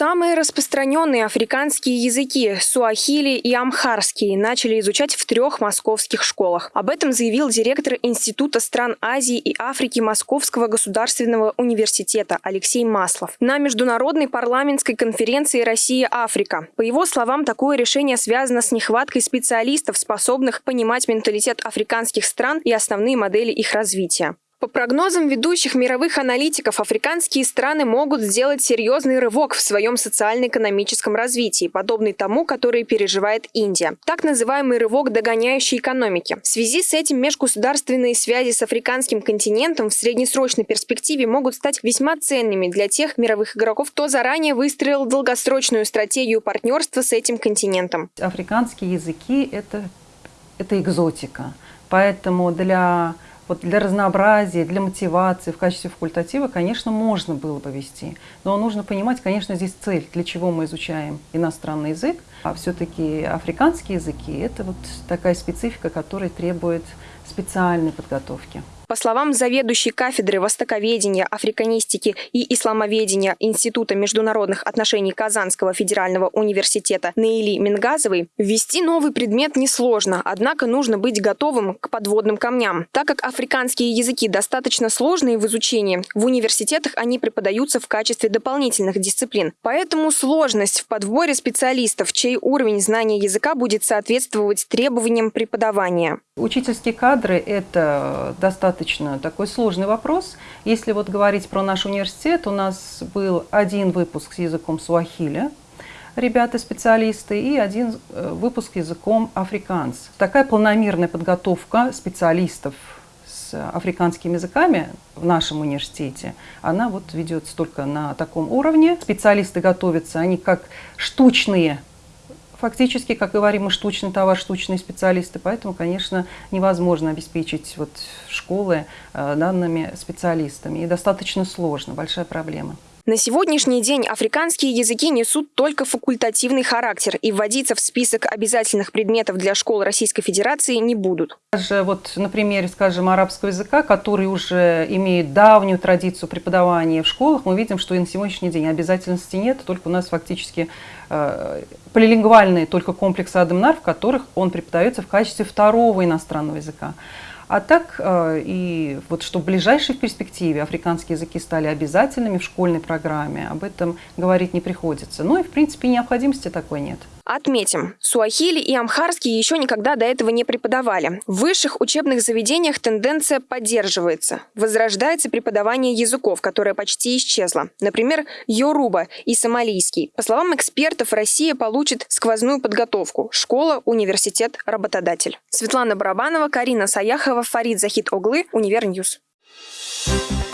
Самые распространенные африканские языки – суахили и амхарский – начали изучать в трех московских школах. Об этом заявил директор Института стран Азии и Африки Московского государственного университета Алексей Маслов на международной парламентской конференции «Россия-Африка». По его словам, такое решение связано с нехваткой специалистов, способных понимать менталитет африканских стран и основные модели их развития. По прогнозам ведущих мировых аналитиков, африканские страны могут сделать серьезный рывок в своем социально-экономическом развитии, подобный тому, который переживает Индия. Так называемый рывок догоняющей экономики. В связи с этим межгосударственные связи с африканским континентом в среднесрочной перспективе могут стать весьма ценными для тех мировых игроков, кто заранее выстроил долгосрочную стратегию партнерства с этим континентом. Африканские языки – это, это экзотика. Поэтому для вот для разнообразия, для мотивации в качестве факультатива, конечно, можно было бы вести. Но нужно понимать, конечно, здесь цель, для чего мы изучаем иностранный язык. А все-таки африканские языки – это вот такая специфика, которая требует специальной подготовки. По словам заведующей кафедры востоковедения, африканистики и исламоведения Института международных отношений Казанского федерального университета Наили Мингазовой, ввести новый предмет несложно, однако нужно быть готовым к подводным камням. Так как африканские языки достаточно сложные в изучении, в университетах они преподаются в качестве дополнительных дисциплин. Поэтому сложность в подборе специалистов, чей уровень знания языка будет соответствовать требованиям преподавания. Учительские кадры – это достаточно такой сложный вопрос. Если вот говорить про наш университет, у нас был один выпуск с языком суахиля, ребята-специалисты, и один э, выпуск языком африканс. Такая полномерная подготовка специалистов с африканскими языками в нашем университете, она вот ведется только на таком уровне. Специалисты готовятся, они как штучные фактически, как говорим, мы штучный товар, штучные специалисты, поэтому, конечно, невозможно обеспечить вот школы э, данными специалистами. И достаточно сложно, большая проблема. На сегодняшний день африканские языки несут только факультативный характер и вводиться в список обязательных предметов для школ Российской Федерации не будут. Даже вот на примере, скажем, арабского языка, который уже имеет давнюю традицию преподавания в школах, мы видим, что и на сегодняшний день обязательности нет, только у нас фактически э, полилингвальные только комплексы Адамнар, в которых он преподается в качестве второго иностранного языка. А так, э, и вот что в ближайшей перспективе африканские языки стали обязательными в школьной программе, об этом говорить не приходится. Ну и, в принципе, необходимости такой нет. Отметим, суахили и амхарский еще никогда до этого не преподавали. В высших учебных заведениях тенденция поддерживается. Возрождается преподавание языков, которое почти исчезло. Например, йоруба и сомалийский. По словам экспертов, Россия получит сквозную подготовку. Школа, университет, работодатель. Светлана Барабанова, Карина Саяхова, Фарид Захид Оглы, Univer News. Thank you